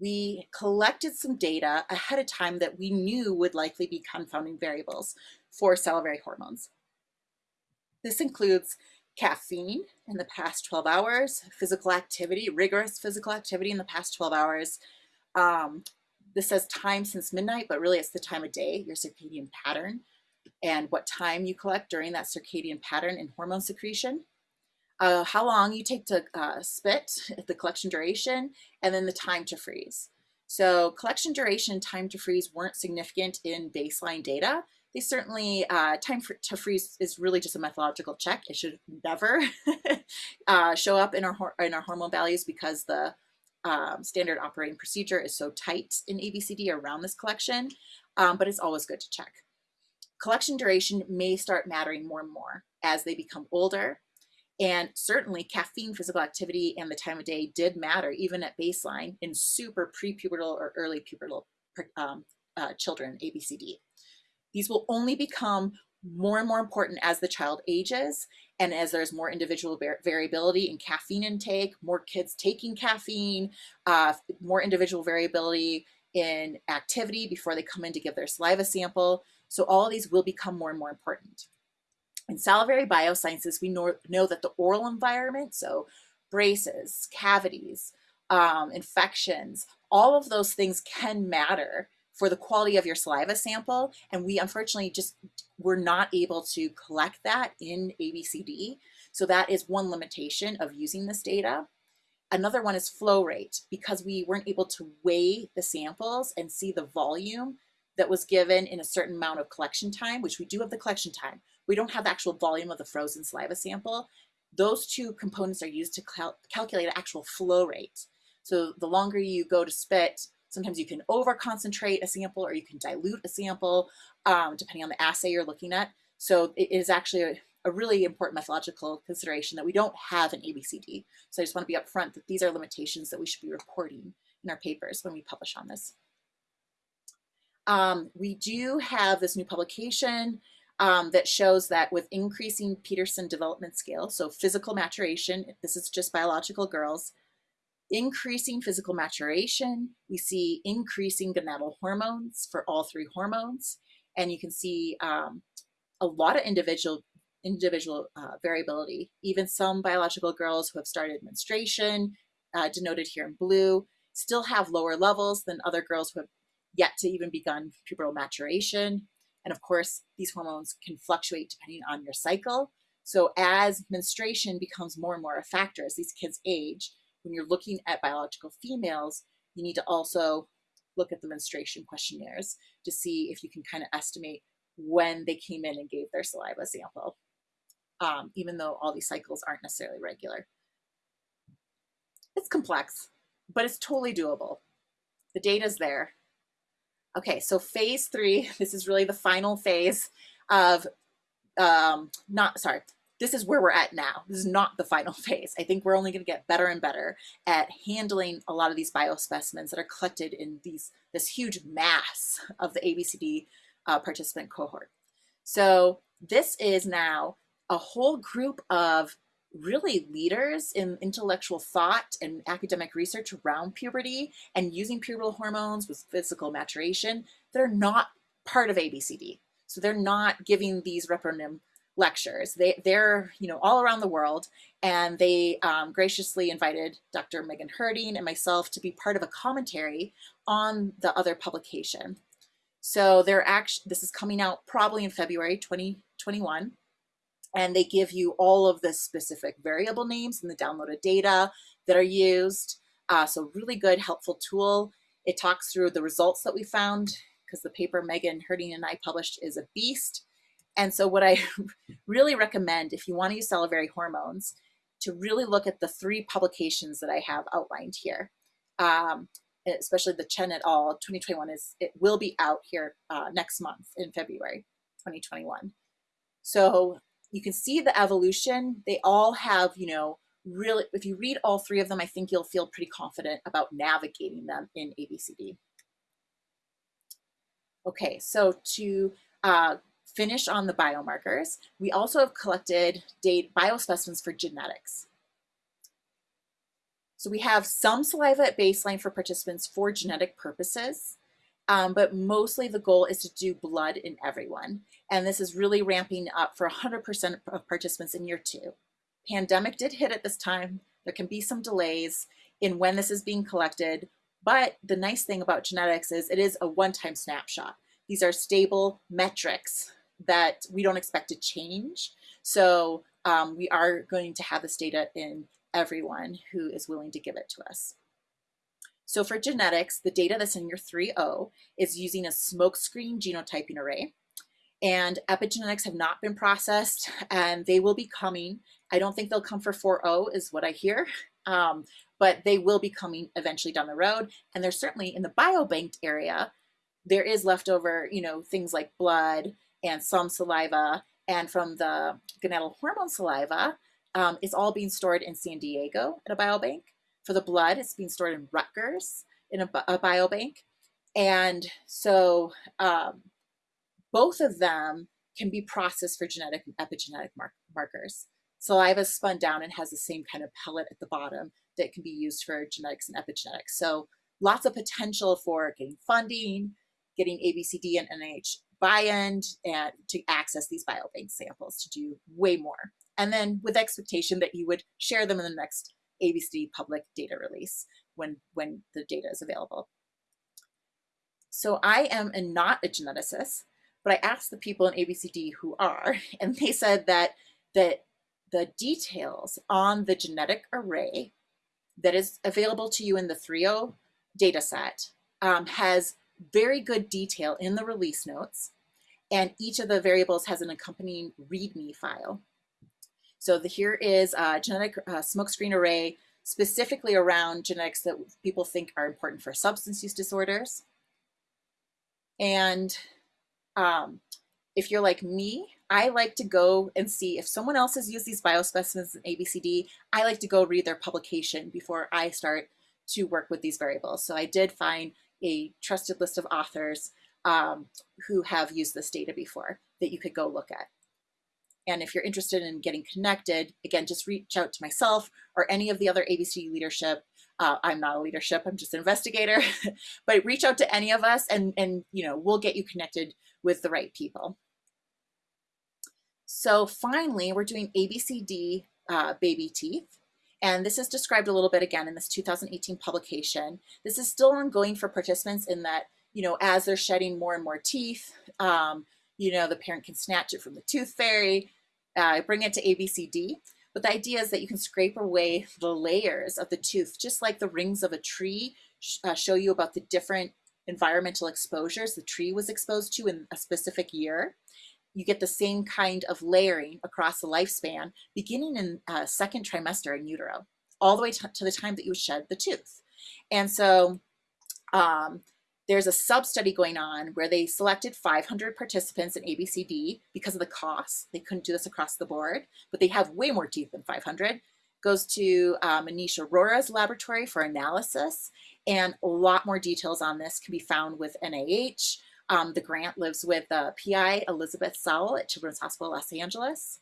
Speaker 1: we collected some data ahead of time that we knew would likely be confounding variables for salivary hormones. This includes caffeine in the past 12 hours, physical activity, rigorous physical activity in the past 12 hours. Um, this says time since midnight, but really it's the time of day, your circadian pattern, and what time you collect during that circadian pattern in hormone secretion uh, how long you take to uh, spit, the collection duration, and then the time to freeze. So collection duration, time to freeze weren't significant in baseline data. They certainly, uh, time for, to freeze is really just a methodological check. It should never uh, show up in our, in our hormone values because the um, standard operating procedure is so tight in ABCD around this collection, um, but it's always good to check. Collection duration may start mattering more and more as they become older. And certainly caffeine, physical activity, and the time of day did matter even at baseline in super prepubertal or early pubertal um, uh, children, ABCD. These will only become more and more important as the child ages and as there's more individual variability in caffeine intake, more kids taking caffeine, uh, more individual variability in activity before they come in to give their saliva sample. So all these will become more and more important. In salivary biosciences, we know, know that the oral environment, so braces, cavities, um, infections, all of those things can matter for the quality of your saliva sample. And we unfortunately just were not able to collect that in ABCD. So that is one limitation of using this data. Another one is flow rate because we weren't able to weigh the samples and see the volume that was given in a certain amount of collection time, which we do have the collection time. We don't have the actual volume of the frozen saliva sample. Those two components are used to cal calculate actual flow rate. So the longer you go to spit, sometimes you can over concentrate a sample or you can dilute a sample um, depending on the assay you're looking at. So it is actually a, a really important methodological consideration that we don't have an ABCD. So I just want to be upfront that these are limitations that we should be reporting in our papers when we publish on this. Um, we do have this new publication um, that shows that with increasing Peterson development scale, so physical maturation, this is just biological girls, increasing physical maturation, we see increasing gonadal hormones for all three hormones, and you can see um, a lot of individual individual uh, variability. Even some biological girls who have started menstruation, uh, denoted here in blue, still have lower levels than other girls who have yet to even begun pubertal maturation. And of course, these hormones can fluctuate depending on your cycle. So as menstruation becomes more and more a factor as these kids age, when you're looking at biological females, you need to also look at the menstruation questionnaires to see if you can kind of estimate when they came in and gave their saliva sample, um, even though all these cycles aren't necessarily regular. It's complex, but it's totally doable. The data's there. Okay, so phase three, this is really the final phase of, um, not, sorry, this is where we're at now. This is not the final phase. I think we're only going to get better and better at handling a lot of these biospecimens that are collected in these this huge mass of the ABCD uh, participant cohort. So this is now a whole group of really leaders in intellectual thought and academic research around puberty and using pubertal hormones with physical maturation that are not part of ABCD. So they're not giving these ReproNim lectures. They, they're you know all around the world and they um, graciously invited Dr. Megan Herting and myself to be part of a commentary on the other publication. So they're actually, this is coming out probably in February 2021 and they give you all of the specific variable names and the downloaded data that are used. Uh, so really good, helpful tool. It talks through the results that we found because the paper Megan Herting and I published is a beast. And so what I really recommend if you want to use salivary hormones to really look at the three publications that I have outlined here. Um, especially the Cheng et al. 2021 is, it will be out here uh, next month in February 2021. So you can see the evolution. They all have, you know, really, if you read all three of them, I think you'll feel pretty confident about navigating them in ABCD. Okay, so to uh, finish on the biomarkers, we also have collected data, biospecimens for genetics. So we have some saliva at baseline for participants for genetic purposes, um, but mostly the goal is to do blood in everyone. And this is really ramping up for 100% of participants in year two. Pandemic did hit at this time. There can be some delays in when this is being collected, but the nice thing about genetics is it is a one-time snapshot. These are stable metrics that we don't expect to change. So um, we are going to have this data in everyone who is willing to give it to us. So for genetics, the data that's in your 3.0 is using a smokescreen genotyping array. And epigenetics have not been processed and they will be coming. I don't think they'll come for 4.0 is what I hear, um, but they will be coming eventually down the road. And they're certainly in the biobanked area, there is leftover, you know, things like blood and some saliva and from the gonadal hormone saliva, um, it's all being stored in San Diego at a biobank. For the blood, it's being stored in Rutgers in a, a biobank. And so um, both of them can be processed for genetic and epigenetic mark markers. Saliva is spun down and has the same kind of pellet at the bottom that can be used for genetics and epigenetics. So lots of potential for getting funding, getting ABCD and NIH buy-in and to access these biobank samples to do way more. And then with expectation that you would share them in the next ABCD public data release when, when the data is available. So I am a, not a geneticist, but I asked the people in ABCD who are, and they said that, that the details on the genetic array that is available to you in the 3.0 data set um, has very good detail in the release notes, and each of the variables has an accompanying README file. So the, here is a genetic uh, smokescreen array specifically around genetics that people think are important for substance use disorders. And um, if you're like me, I like to go and see if someone else has used these biospecimens in ABCD, I like to go read their publication before I start to work with these variables. So I did find a trusted list of authors um, who have used this data before that you could go look at. And if you're interested in getting connected, again, just reach out to myself or any of the other ABC leadership. Uh, I'm not a leadership, I'm just an investigator, but reach out to any of us and, and you know, we'll get you connected with the right people. So finally, we're doing ABCD uh, baby teeth. And this is described a little bit again in this 2018 publication. This is still ongoing for participants in that, you know, as they're shedding more and more teeth, um, you know, the parent can snatch it from the tooth fairy, uh, bring it to ABCD. But the idea is that you can scrape away the layers of the tooth, just like the rings of a tree uh, show you about the different environmental exposures the tree was exposed to in a specific year. You get the same kind of layering across the lifespan, beginning in uh, second trimester in utero, all the way to the time that you shed the tooth. And so um, there's a sub-study going on where they selected 500 participants in ABCD because of the cost. They couldn't do this across the board, but they have way more teeth than 500. Goes to Manish Arora's laboratory for analysis, and a lot more details on this can be found with NIH. Um, the grant lives with uh, PI Elizabeth Sowell at Children's Hospital Los Angeles.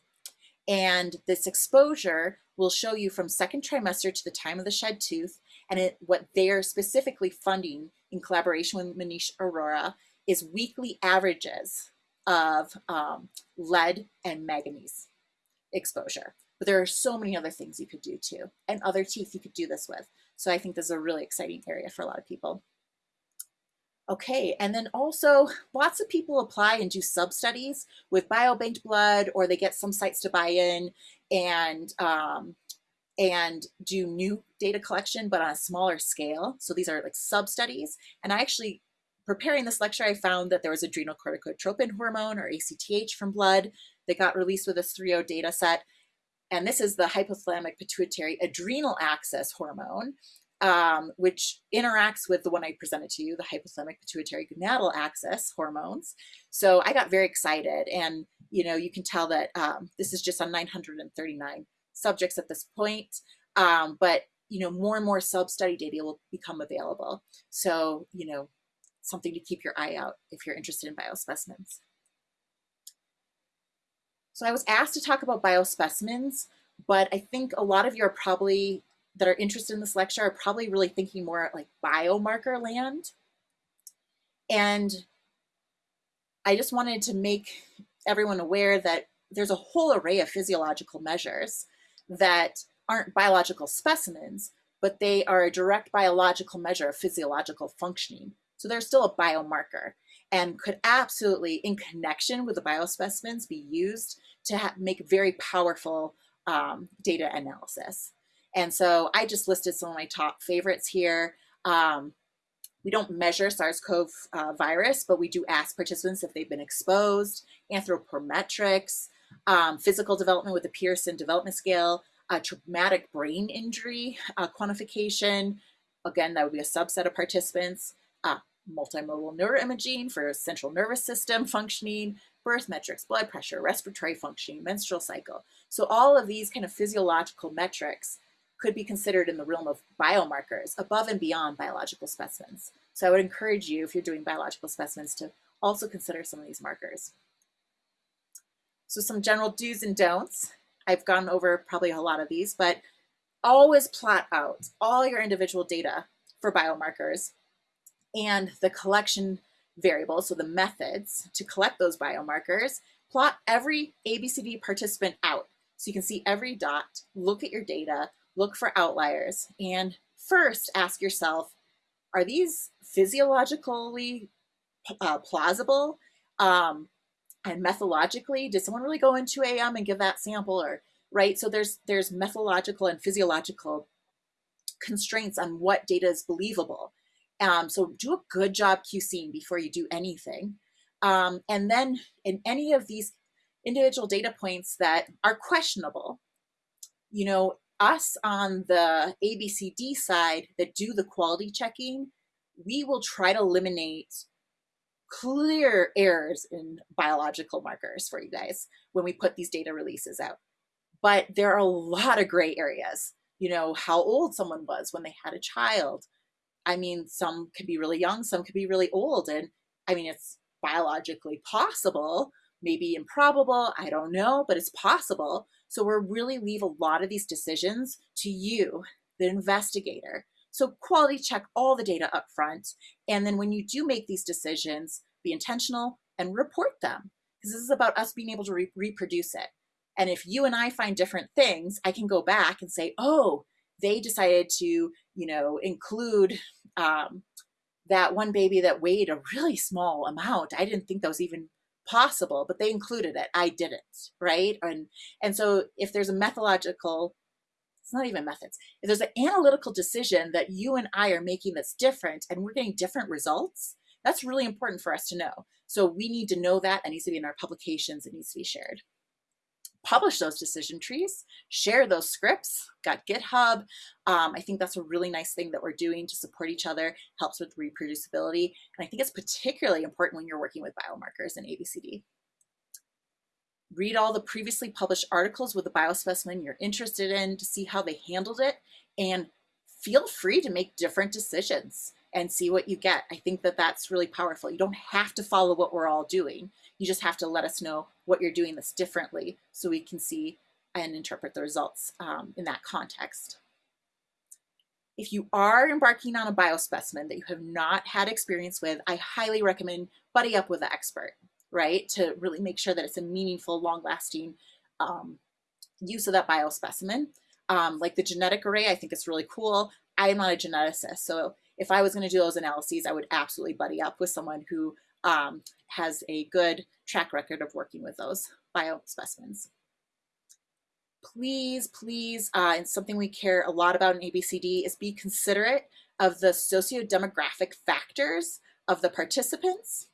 Speaker 1: And this exposure will show you from second trimester to the time of the shed tooth and it, what they're specifically funding in collaboration with Manish Arora is weekly averages of um, lead and manganese exposure. But there are so many other things you could do too, and other teeth you could do this with. So I think this is a really exciting area for a lot of people. Okay, and then also lots of people apply and do sub-studies with biobanked blood, or they get some sites to buy in and um, and do new data collection, but on a smaller scale. So these are like sub-studies. And I actually, preparing this lecture, I found that there was adrenal corticotropin hormone or ACTH from blood that got released with this 3.0 data set. And this is the hypothalamic pituitary adrenal axis hormone, um, which interacts with the one I presented to you, the hypothalamic pituitary gonadal axis hormones. So I got very excited and, you know, you can tell that um, this is just on 939 subjects at this point, um, but you know, more and more sub-study data will become available. So, you know, something to keep your eye out if you're interested in biospecimens. So I was asked to talk about biospecimens, but I think a lot of you are probably, that are interested in this lecture, are probably really thinking more like biomarker land. And I just wanted to make everyone aware that there's a whole array of physiological measures that aren't biological specimens, but they are a direct biological measure of physiological functioning. So they're still a biomarker and could absolutely, in connection with the biospecimens, be used to make very powerful um, data analysis. And so I just listed some of my top favorites here. Um, we don't measure SARS-CoV uh, virus, but we do ask participants if they've been exposed, anthropometrics, um, physical development with the Pearson Development Scale, a traumatic brain injury uh, quantification. Again, that would be a subset of participants. Uh, multimodal neuroimaging for central nervous system functioning, birth metrics, blood pressure, respiratory functioning, menstrual cycle. So all of these kind of physiological metrics could be considered in the realm of biomarkers above and beyond biological specimens. So I would encourage you, if you're doing biological specimens, to also consider some of these markers. So some general do's and don'ts. I've gone over probably a lot of these, but always plot out all your individual data for biomarkers and the collection variables, so the methods to collect those biomarkers, plot every ABCD participant out. So you can see every dot, look at your data, look for outliers, and first ask yourself, are these physiologically uh, plausible? Um, and methodologically, did someone really go into AM and give that sample or, right? So there's, there's methodological and physiological constraints on what data is believable. Um, so do a good job QCing before you do anything. Um, and then in any of these individual data points that are questionable, you know, us on the ABCD side that do the quality checking, we will try to eliminate clear errors in biological markers for you guys when we put these data releases out. But there are a lot of gray areas, you know, how old someone was when they had a child. I mean, some could be really young, some could be really old. And I mean, it's biologically possible, maybe improbable, I don't know, but it's possible. So we're really leave a lot of these decisions to you, the investigator. So quality check all the data up front. And then when you do make these decisions, be intentional and report them. Because this is about us being able to re reproduce it. And if you and I find different things, I can go back and say, oh, they decided to, you know, include um, that one baby that weighed a really small amount. I didn't think that was even possible, but they included it. I didn't, right? And and so if there's a methodological, it's not even methods. If there's an analytical decision that you and I are making that's different and we're getting different results, that's really important for us to know. So we need to know that. It needs to be in our publications. It needs to be shared publish those decision trees, share those scripts, got GitHub. Um, I think that's a really nice thing that we're doing to support each other, helps with reproducibility. And I think it's particularly important when you're working with biomarkers in ABCD. Read all the previously published articles with the biospecimen you're interested in to see how they handled it and feel free to make different decisions and see what you get. I think that that's really powerful. You don't have to follow what we're all doing. You just have to let us know what you're doing this differently so we can see and interpret the results um, in that context. If you are embarking on a biospecimen that you have not had experience with, I highly recommend buddy up with an expert, right? To really make sure that it's a meaningful, long-lasting um, use of that biospecimen. Um, like the genetic array, I think it's really cool. I am not a geneticist, so if I was going to do those analyses, I would absolutely buddy up with someone who um, has a good track record of working with those biospecimens. Please, please, uh, and something we care a lot about in ABCD is be considerate of the socio-demographic factors of the participants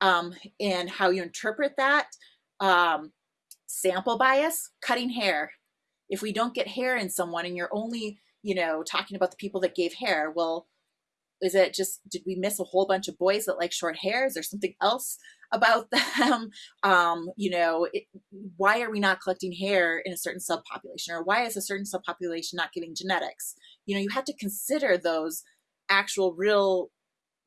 Speaker 1: um, and how you interpret that. Um, sample bias, cutting hair. If we don't get hair in someone and you're only, you know, talking about the people that gave hair, well, is it just, did we miss a whole bunch of boys that like short hair? Is there something else about them? Um, you know, it, why are we not collecting hair in a certain subpopulation? Or why is a certain subpopulation not giving genetics? You know, you have to consider those actual real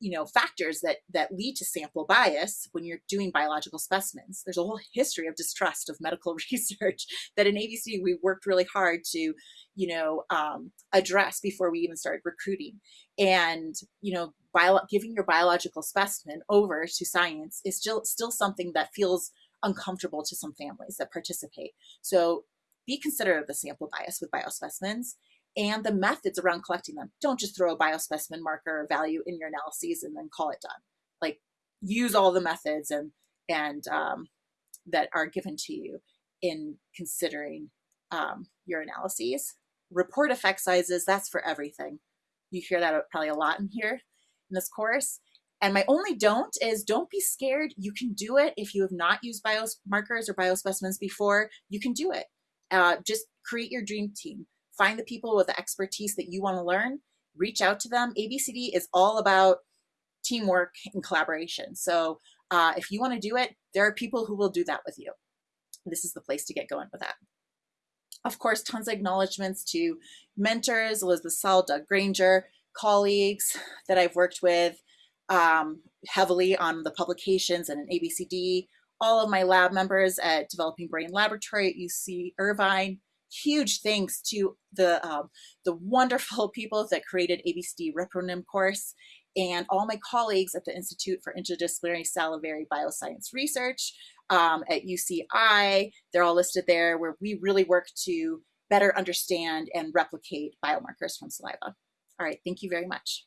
Speaker 1: you know, factors that, that lead to sample bias when you're doing biological specimens. There's a whole history of distrust of medical research that in ABC we worked really hard to, you know, um, address before we even started recruiting. And, you know, bio giving your biological specimen over to science is still, still something that feels uncomfortable to some families that participate. So be considerate of the sample bias with biospecimens and the methods around collecting them. Don't just throw a biospecimen marker value in your analyses and then call it done. Like use all the methods and, and um, that are given to you in considering um, your analyses. Report effect sizes, that's for everything. You hear that probably a lot in here in this course. And my only don't is don't be scared. You can do it. If you have not used biomarkers or biospecimens before, you can do it. Uh, just create your dream team. Find the people with the expertise that you want to learn. Reach out to them. ABCD is all about teamwork and collaboration. So uh, if you want to do it, there are people who will do that with you. This is the place to get going with that. Of course, tons of acknowledgments to mentors, Elizabeth Sowell, Doug Granger, colleagues that I've worked with um, heavily on the publications and in ABCD, all of my lab members at Developing Brain Laboratory at UC Irvine, huge thanks to the, um, the wonderful people that created ABCD ReproNim course and all my colleagues at the Institute for Interdisciplinary Salivary Bioscience Research um, at UCI. They're all listed there where we really work to better understand and replicate biomarkers from saliva. All right, thank you very much.